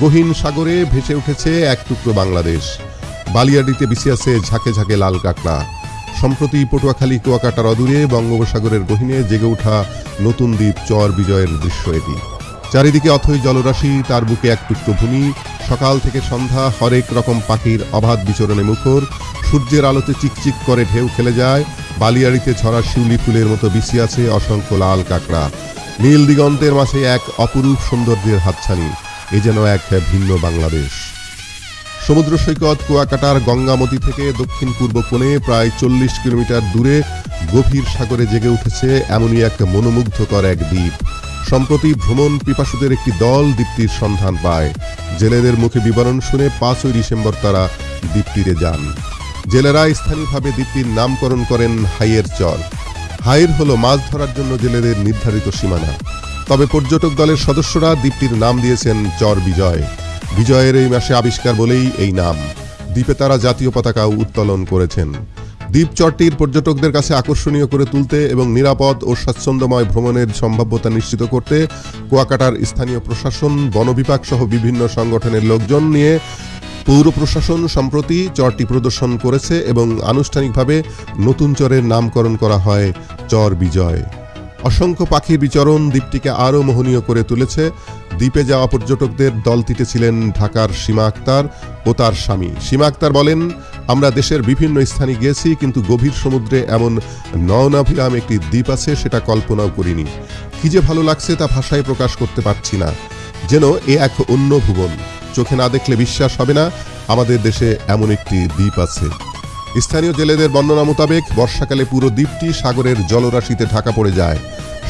গহীন সাগরে ভেসে উঠেছে এক টুকরো বাংলাদেশ। বালিয়াডিতে বিসি আছে ঝাঁকে ঝাঁকে লাল কাঁকড়া। সম্প্রতি পটুয়াখালী, কুয়াকাটার অদূরে বঙ্গোপসাগরের গহীনে জেগে ওঠা নতুন দ্বীপ চর বিজয়ের দৃশ্য এটি। চারিদিকে অথই জলরাশি, তার বুকে এক টুকরো ভূমি। সকাল থেকে সন্ধ্যা হরেক রকম পাখির অবাধ বিচরণে মুখর। সূর্যের আলোতে চিকচিক করে ঢেউ খেলে যায়। বালিয়াড়িতে ছড়া শিউলি ফুলের মতো আছে অসংখ্য লাল কাঁকড়া। নীল দিগন্তের মাঝে এক অপরূপ সৌন্দর্যের হাতছানি। এ যেন এক ভিন্ন বাংলাদেশ। সমুদ্র সৈকত কুয়াকাটার গঙ্গামতি থেকে দক্ষিণ পূর্ব কোণে প্রায় চল্লিশ কিলোমিটার দূরে গভীর সাগরে জেগে উঠেছে এমনই এক মনোমুগ্ধকর এক দ্বীপ। সম্প্রতি ভ্রমণ পিপাসুদের একটি দল দ্বীপটির সন্ধান পায়। জেলেদের মুখে বিবরণ শুনে পাঁচই ডিসেম্বর তারা দ্বীপটিতে যান। জেলেরা স্থানীয়ভাবে দ্বীপটির নামকরণ করেন হাইয়ের চর। হাইর হলো মাছ ধরার জন্য জেলেদের নির্ধারিত সীমানা। তবে পর্যটক দলের সদস্যরা দ্বীপটির নাম দিয়েছেন চর বিজয়। বিজয়ের এই মাসে আবিষ্কার বলেই এই নাম। দ্বীপে তারা জাতীয় পতাকাও উত্তোলন করেছেন। দ্বীপ চরটির পর্যটকদের কাছে আকর্ষণীয় করে তুলতে এবং নিরাপদ ও স্বাচ্ছন্দ্যময় ভ্রমণের সম্ভাব্যতা নিশ্চিত করতে কুয়াকাটার স্থানীয় প্রশাসন, বন বিভাগ সহ বিভিন্ন সংগঠনের লোকজন নিয়ে পৌর প্রশাসন সম্প্রতি চরটি প্রদর্শন করেছে এবং আনুষ্ঠানিকভাবে নতুন চরের নামকরণ করা হয় চর বিজয়। অসংখ্য পাখির বিচরণ দ্বীপটিকে আরও মোহনীয় করে তুলেছে। দ্বীপে যাওয়া পর্যটকদের দলটিতে ছিলেন ঢাকার সীমা আক্তার ও তার স্বামী। সীমা আক্তার বলেন, আমরা দেশের বিভিন্ন স্থানে গিয়েছি, কিন্তু গভীর সমুদ্রে এমন নয়নাভিরাম একটি দ্বীপ আছে, সেটা কল্পনাও করিনি। কি যে ভালো লাগছে তা ভাষায় প্রকাশ করতে পারছি না। যেন এ এক অন্য ভুবন। চোখে না দেখলে বিশ্বাস হবে না, আমাদের দেশে এমন একটি দ্বীপ আছে। স্থানীয় জেলেদের বর্ণনা মোতাবেক, বর্ষাকালে পুরো দ্বীপটি সাগরের জলরাশিতে ঢাকা পড়ে যায়।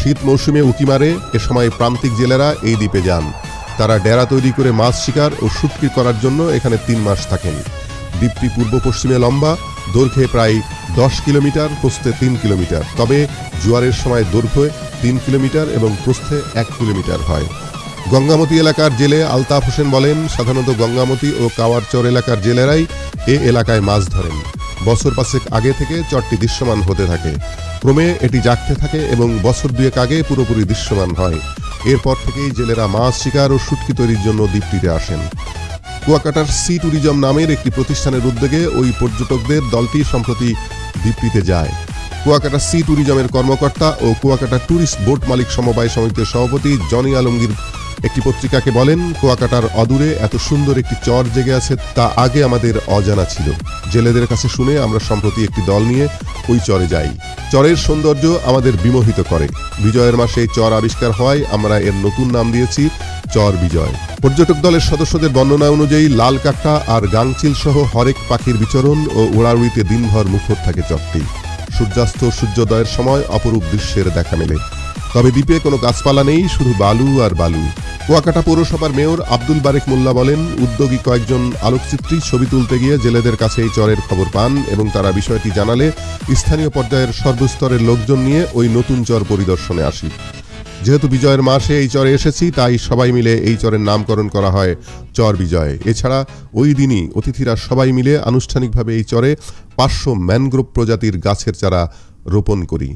শীত মৌসুমে উকি মারে, এ সময় প্রান্তিক জেলেরা এই দ্বীপে যান। তারা ডেরা তৈরি করে মাছ শিকার ও শুটকি করার জন্য এখানে তিন মাস থাকেন। দ্বীপটি পূর্ব পশ্চিমে লম্বা, দৈর্ঘ্যে প্রায় দশ কিলোমিটার, প্রস্থে তিন কিলোমিটার। তবে জোয়ারের সময় দৈর্ঘ্যে তিন কিলোমিটার এবং প্রস্থে এক কিলোমিটার হয়। গঙ্গামতি এলাকার জেলে আলতাফ হোসেন বলেন, সাধারণত গঙ্গামতি ও কাওয়ারচর এলাকার জেলেরাই এ এলাকায় মাছ ধরেন। বছর পাঁচেক আগে থেকে চরটি দৃশ্যমান হতে থাকে। ক্রমে এটি জাগতে থাকে এবং বছর দুয়েক আগে পুরোপুরি দৃশ্যমান হয়। এরপর থেকেই জেলেরা মাছ শিকার ও শুটকি তৈরির জন্য দ্বীপটিতে আসেন। কুয়াকাটার সি ট্যুরিজম নামের একটি প্রতিষ্ঠানের উদ্যোগে ওই পর্যটকদের দলটি সম্প্রতি দ্বীপটিতে যায়। কুয়াকাটা সি ট্যুরিজমের কর্মকর্তা ও কুয়াকাটা ট্যুরিস্ট বোট মালিক সমবায় সমিতির সভাপতি জনি আলমগীর একটি পত্রিকাকে বলেন, কুয়াকাটার অদূরে এত সুন্দর একটি চর জেগে আছে তা আগে আমাদের অজানা ছিল। জেলেদের কাছে শুনে আমরা সম্প্রতি একটি দল নিয়ে ওই চরে যাই। চরের সৌন্দর্য আমাদের বিমোহিত করে। বিজয়ের মাসে চর আবিষ্কার হওয়ায় আমরা এর নতুন নাম দিয়েছি চর বিজয়। পর্যটক দলের সদস্যদের বর্ণনা অনুযায়ী লাল কাঁকড়া আর গাংচিল সহ হরেক পাখির বিচরণ ও উড়াউড়িতে দিনভর মুখর থাকে চরটি। সূর্যাস্ত সূর্যোদয়ের সময় অপরূপ দৃশ্যের দেখা মেলে। তবে দ্বীপে কোনো গাছপালা নেই, শুধু বালু আর বালু। কুয়াকাটা পৌরসভার মেয়র আব্দুল বারেক মোল্লা বলেন, উদ্যোগী কয়েকজন আলোকচিত্রী ছবি তুলতে গিয়ে জেলেদের কাছে এই চরের খবর পান এবং তারা বিষয়টি জানালে স্থানীয় পর্যায়ের সর্বস্তরের লোকজন নিয়ে ওই নতুন চর পরিদর্শনে আসি। যেহেতু বিজয়ের মাসে এই চরে এসেছি, তাই সবাই মিলে এই চরের নামকরণ করা হয় চর বিজয়। এছাড়া ওই দিনই অতিথিরা সবাই মিলে আনুষ্ঠানিকভাবে এই চরে পাঁচশো ম্যানগ্রোভ প্রজাতির গাছের চারা রোপণ করি।